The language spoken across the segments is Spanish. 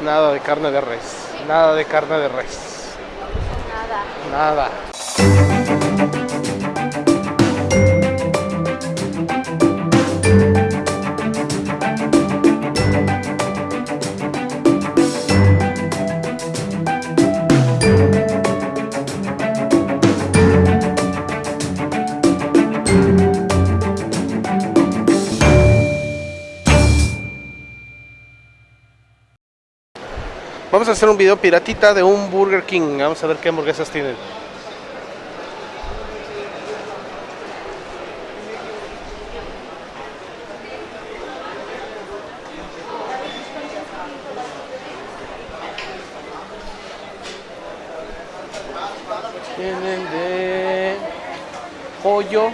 Nada de carne de res. Nada de carne de res. Nada. Nada. Vamos a hacer un video piratita de un Burger King. Vamos a ver qué hamburguesas tienen. Tienen de pollo,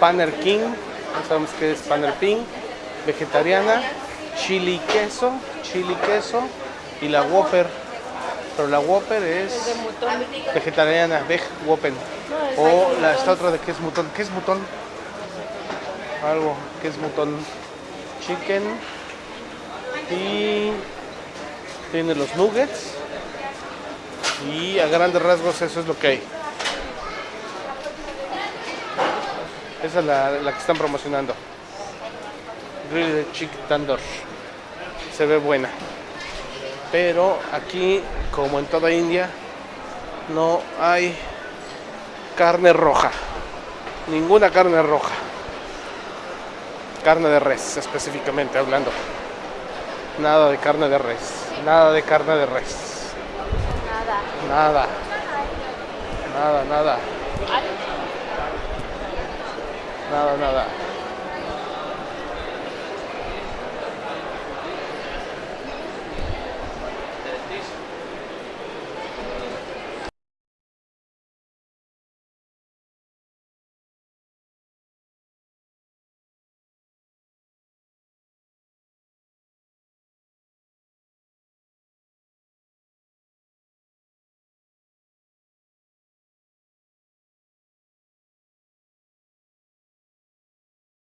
Panner King, no sabemos qué es Panner King, vegetariana, chili queso, chili queso y la Whopper. Pero la Whopper es de vegetariana, veg Whopper. O la esta otra de que es mutón. ¿Qué es mutón? Algo que es mutón. Chicken. Y tiene los nuggets. Y a grandes rasgos eso es lo que hay. Esa es la, la que están promocionando. Grilled Chicken Tandoor. Se ve buena. Pero aquí, como en toda India, no hay carne roja. Ninguna carne roja. Carne de res, específicamente hablando. Nada de carne de res. Nada de carne de res. Nada. Nada. Nada, nada. Nada, nada.